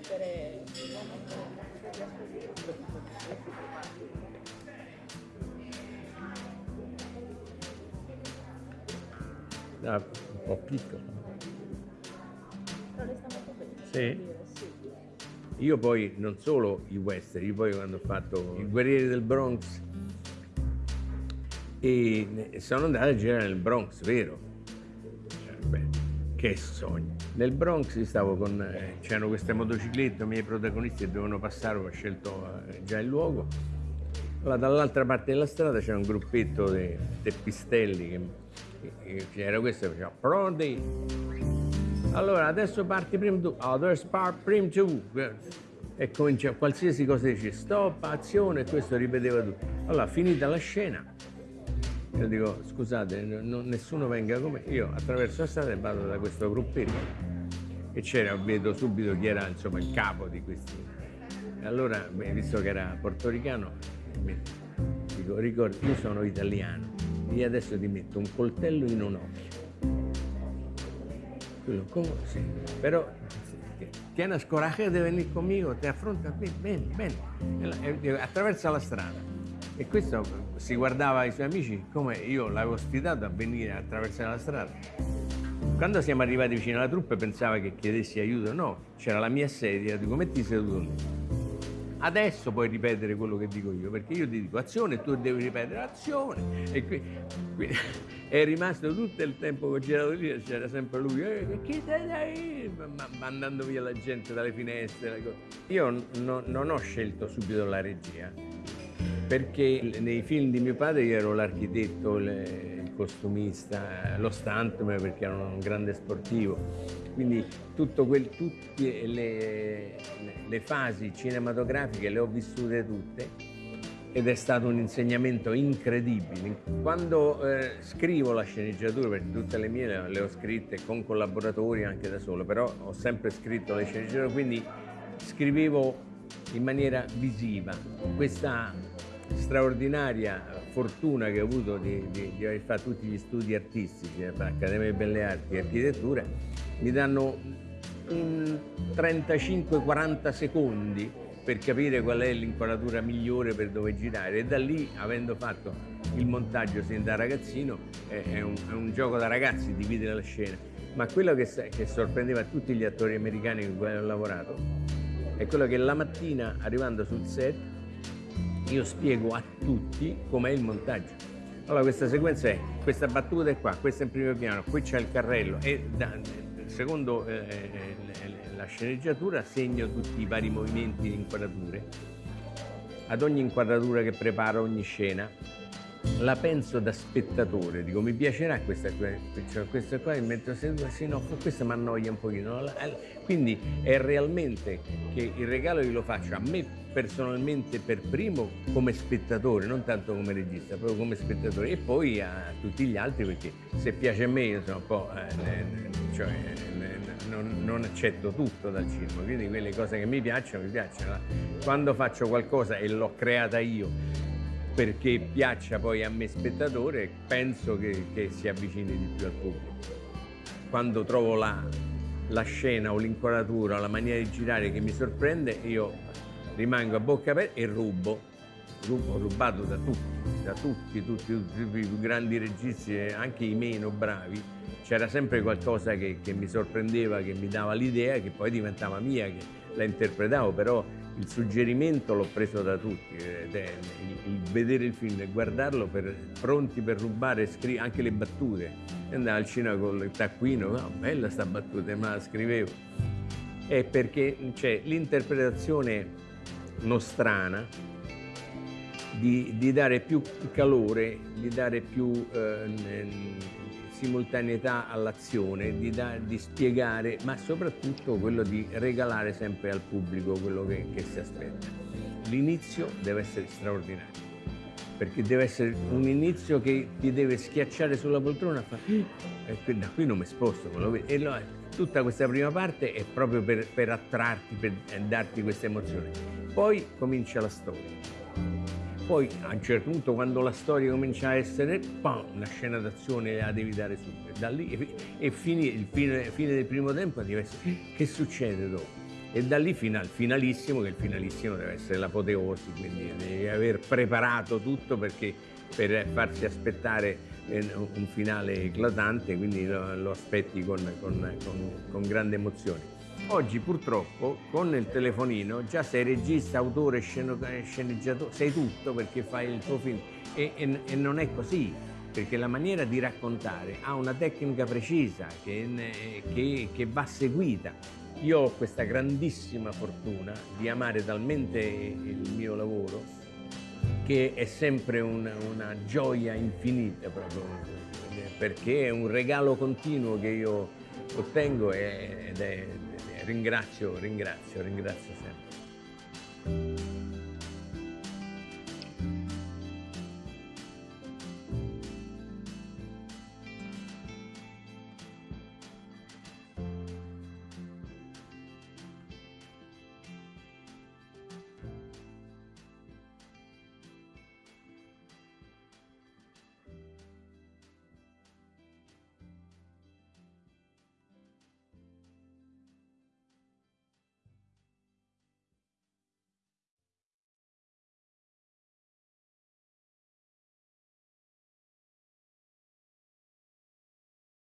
mettere... Ah, un po' piccolo. Però resta molto bene. Sì? Io poi non solo i western, io poi quando ho fatto i guerrieri del Bronx e sono andato a girare nel Bronx, vero? Cioè, beh, che sogno. Nel Bronx stavo con, eh, c'erano queste motociclette, i miei protagonisti dovevano passare, ho scelto eh, già il luogo. Allora, dall'altra parte della strada c'era un gruppetto di teppistelli che, era questo che faceva pronti allora, adesso parti prima tu. Others part prima tu. E comincia qualsiasi cosa dice stop, azione, e questo ripeteva tutto. Allora, finita la scena, io dico, scusate, n- non- nessuno venga come io attraverso la strada vado da questo gruppetto. E c'era, vedo subito chi era insomma il capo di questi. Allora, visto che era portoricano, mi- dico, ricordi, io sono italiano, io adesso ti metto un coltello in un occhio. Quello, come? Sì. Però sì, tienes coraje de venir conmigo, te affronta, ven, ven, ven. E la- e dico, attraversa la strada. E questo si guardava ai suoi amici come io l'avevo sfidato a venire attraversare la strada. Quando siamo arrivati vicino alla truppa pensava che chiedessi aiuto, no, c'era la mia sedia, dico metti seduto lì. Adesso puoi ripetere quello che dico io, perché io ti dico azione e tu devi ripetere azione. E qui, qui- è rimasto tutto il tempo che c'era lì, c'era sempre lui, eh, chi te dai? Ma- mandando via la gente dalle finestre. Io no- non ho scelto subito la regia, perché nei film di mio padre io ero l'architetto, costumista, lo stuntman perché ero un grande sportivo. Quindi quel- tutte le- le fasi cinematografiche le ho vissute tutte ed è stato un insegnamento incredibile. Quando eh, scrivo la sceneggiatura, perché tutte le mie le, le ho scritte con collaboratori anche da solo, però ho sempre scritto le sceneggiature, quindi scrivevo in maniera visiva. Questa straordinaria fortuna che ho avuto di, di- di aver fatto tutti gli studi artistici, eh, Accademia di Belle Arti e Architettura, mi danno un 35-40 secondi per capire qual è l'inquadratura migliore per dove girare e da lì, avendo fatto il montaggio sin da ragazzino, è, un, è un gioco da ragazzi dividere la scena. Ma quello che, che sorprendeva tutti gli attori americani con cui ho lavorato è quello che la mattina arrivando sul set io spiego a tutti com'è il montaggio. Allora questa sequenza è, questa battuta è qua, questa è in primo piano, qui c'è il carrello e da- secondo eh, eh, la sceneggiatura segno tutti i vari movimenti di inquadrature. Ad ogni inquadratura che preparo, ogni scena, la penso da spettatore, dico mi piacerà questa cioè, questa qua e mentre seduto, sì no, questa mi annoia un pochino. Quindi è realmente che il regalo glielo faccio a me personalmente per primo come spettatore, non tanto come regista, proprio come spettatore e poi a tutti gli altri perché se piace a me io sono un po'... eh, cioè, non, non accetto tutto dal cinema, quindi quelle cose che mi piacciono, mi piacciono. Quando faccio qualcosa e l'ho creata io perché piaccia poi a me spettatore, penso che, che si avvicini di più al pubblico. Quando trovo la, la scena o l'inquadratura la maniera di girare che mi sorprende, io rimango a bocca aperta e rubo. Rubo, rubato da tutti, da tutti, tutti, tutti, i più grandi registi, e anche i meno bravi. C'era sempre qualcosa che, che mi sorprendeva, che mi dava l'idea, che poi diventava mia, che la interpretavo, però il suggerimento l'ho preso da tutti, il, vedere il film e guardarlo per, pronti per rubare anche le battute. Andavo al cinema con il taccuino, no, bella sta battuta, ma la scrivevo. È perché c'è l'interpretazione nostrana di, di dare più calore, di dare più eh, simultaneità all'azione, di, di spiegare, ma soprattutto quello di regalare sempre al pubblico quello che, che si aspetta. L'inizio deve essere straordinario, perché deve essere un inizio che ti deve schiacciare sulla poltrona e fare e qui- da qui non mi sposto. quello vedi?" E allora tutta questa prima parte è proprio per, per attrarti, per eh, darti questa emozione. Poi comincia la storia. Poi a un certo punto quando la storia comincia a essere, pam, una scena d'azione la devi dare subito. Da lì e, e fini, il fine, fine del primo tempo deve essere che succede dopo? e da lì fino al finalissimo, che il finalissimo deve essere l'apoteosi, quindi devi aver preparato tutto perché per farsi aspettare eh, un finale eclatante, quindi lo, lo aspetti con, con, con, con grande emozione. Oggi purtroppo con il telefonino già sei regista, autore, sceneggiatore, sei tutto perché fai il tuo film e, e, e, non è così, perché la maniera di raccontare ha una tecnica precisa che, che, che va seguita. Io ho questa grandissima fortuna di amare talmente il mio lavoro che è sempre un, una gioia infinita proprio, perché è un regalo continuo che io ottengo ed è ringrazio, ringrazio, ringrazio sempre.